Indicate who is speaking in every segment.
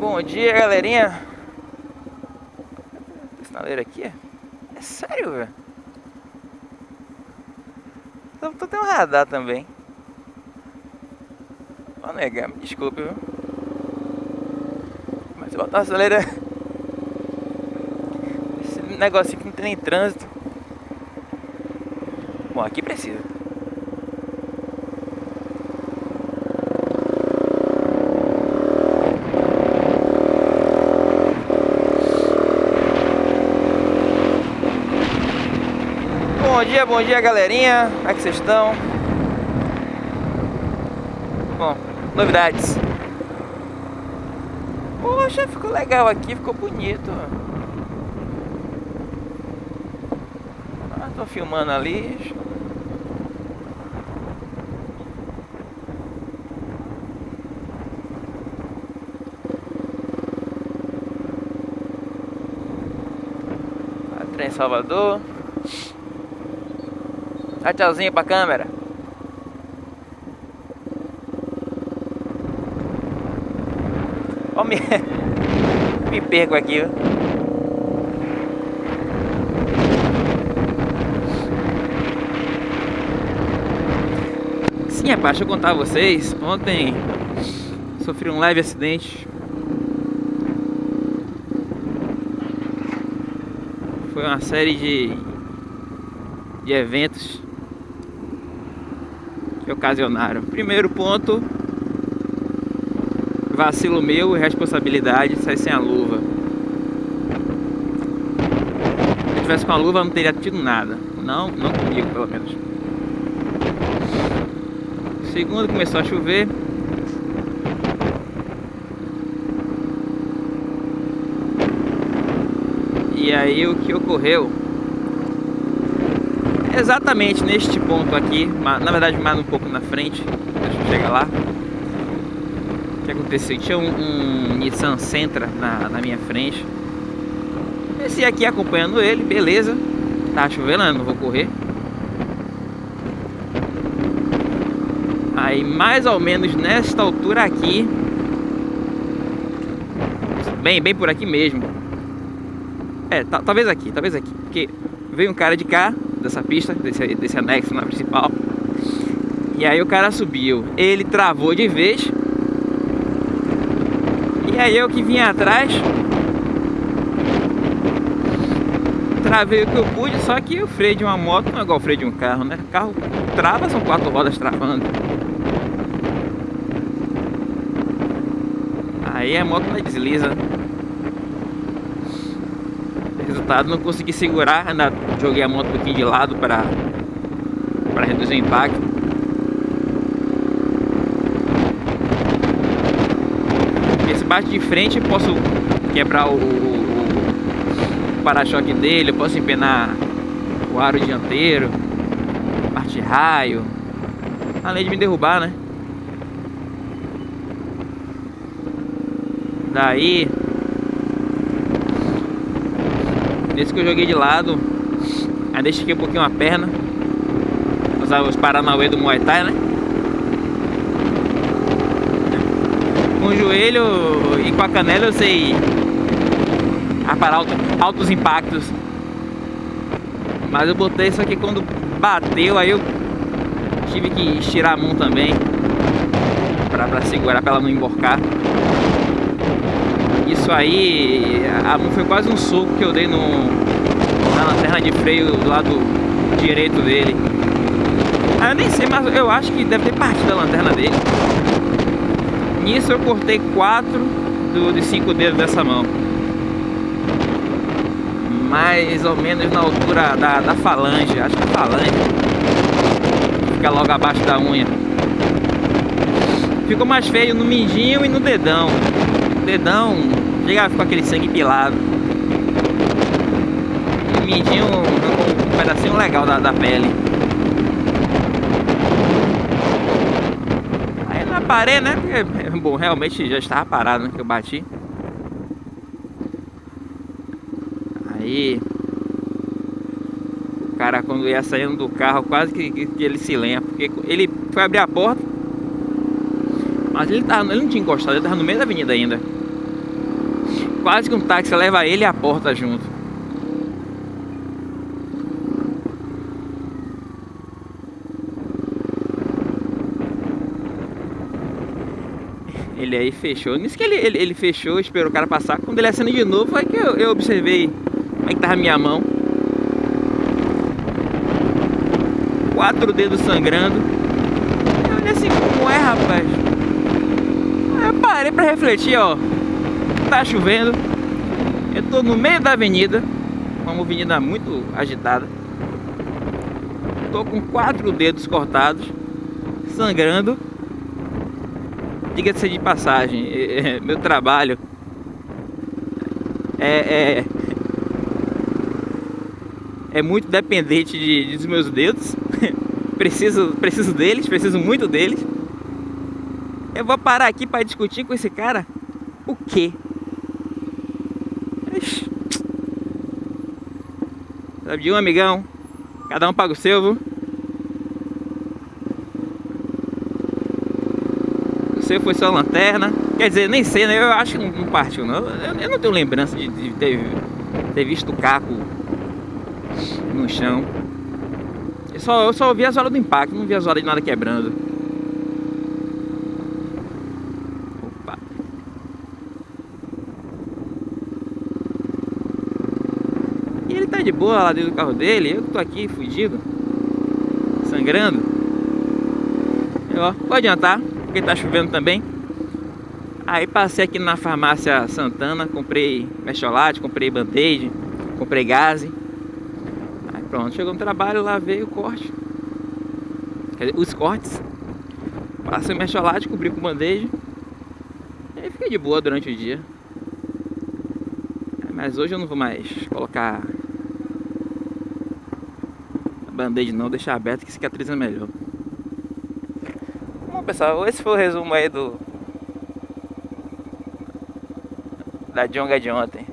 Speaker 1: Bom dia, galerinha. Sinaleira aqui? É sério, velho? Tô, tô tendo um radar também. Vou negar, me desculpe, viu? Mas se botar a acelera... Esse negocinho que não tem nem trânsito. Bom, aqui precisa. Bom dia, bom dia galerinha, como é que vocês estão? Bom, novidades. Poxa, ficou legal aqui, ficou bonito. Ah, Tô filmando ali. Trem Salvador Dá tchauzinho pra câmera. Ó, me... me perco aqui, ó. Sim, rapaz, deixa eu contar a vocês. Ontem sofri um leve acidente. Foi uma série de, de eventos que ocasionaram. Primeiro ponto, vacilo meu e responsabilidade, sair sem a luva. Se eu tivesse com a luva não teria tido nada. Não, não comigo pelo menos. Segundo, começou a chover. E aí o que ocorreu exatamente neste ponto aqui, na verdade mais um pouco na frente, deixa eu chegar lá. O que aconteceu? Tinha um, um Nissan Sentra na, na, minha frente. Desci aqui acompanhando ele, beleza. Tá chovendo, né? não vou correr. Aí mais ou menos nesta altura aqui, bem, bem por aqui mesmo. É, talvez aqui, talvez aqui, porque veio um cara de cá dessa pista, desse, desse anexo na principal. E aí o cara subiu, ele travou de vez. E aí eu que vim atrás, travei o que eu pude, só que o freio de uma moto não é igual o freio de um carro, né? Carro trava, são quatro rodas travando. Aí a moto desliza resultado não consegui segurar, ainda joguei a moto um pouquinho de lado para para reduzir o impacto. Esse bate de frente posso quebrar o, o, o para-choque dele, eu posso empenar o aro dianteiro, parte raio, além de me derrubar, né? Daí Nesse que eu joguei de lado, ainda estiquei um pouquinho a perna. Usava os Paranauê do Muay Thai, né? Com o joelho e com a canela eu sei aparar alto, altos impactos. Mas eu botei isso aqui quando bateu, aí eu tive que estirar a mão também pra segurar, pra ela não emborcar. Isso aí, foi quase um soco que eu dei no, na lanterna de freio do lado direito dele. Ah, eu nem sei, mas eu acho que deve ter partido a lanterna dele. Nisso eu cortei quatro do, de cinco dedos dessa mão. Mais ou menos na altura da, da falange, acho que a falange. Fica logo abaixo da unha. Ficou mais feio no mindinho e no dedão dedão chegava com aquele sangue pilado. E mindinho um, um pedacinho legal da, da pele. Aí não parei, né? Porque, bom, realmente já estava parado, né? Que eu bati. Aí o cara quando ia saindo do carro quase que, que, que ele se lembra. Porque ele foi abrir a porta Mas ele, tava, ele não tinha encostado, ele tava no meio da avenida ainda. Quase que um táxi leva ele e a porta junto. Ele aí fechou. Nisso que ele, ele, ele, fechou, esperou o cara passar. Quando ele acendeu de novo, foi que eu, eu observei como é que tava a minha mão. Quatro dedos sangrando. Olhei assim, como é, rapaz? Eu parei pra refletir, ó. Tá chovendo. Eu tô no meio da avenida. Uma avenida muito agitada. Tô com quatro dedos cortados. Sangrando diga-se de passagem, é, é, meu trabalho é, é, é muito dependente de, dos meus dedos. preciso, preciso deles, preciso muito deles. Eu vou parar aqui para discutir com esse cara o quê? Sabe de um amigão? Cada um paga o seu, viu? sei, foi só lanterna. Quer dizer, nem sei, né? Eu acho que não partiu, não. Eu, eu não tenho lembrança de, de ter, ter, visto o caco no chão. Eu só, eu só vi as horas do impacto, não vi as horas de nada quebrando. Opa. E ele tá de boa lá dentro do carro dele, eu tô aqui fudido, sangrando. E, ó, pode adiantar porque tá chovendo também. Aí passei aqui na farmácia Santana, comprei mecholate, comprei band-aid, comprei gás. Aí pronto, chegou no trabalho, lá veio o corte. Quer dizer, os cortes. Passei o mecholate, cobri com band-aid. Aí fiquei de boa durante o dia. Mas hoje eu não vou mais colocar band-aid não, deixar aberto que cicatriza melhor pessoal, esse foi o resumo aí do da jonga de ontem.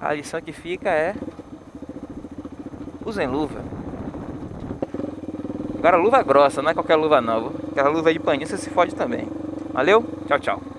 Speaker 1: A lição que fica é usem luva. Agora luva grossa, não é qualquer luva nova. Aquela luva de paninho você se fode também. Valeu? Tchau, tchau.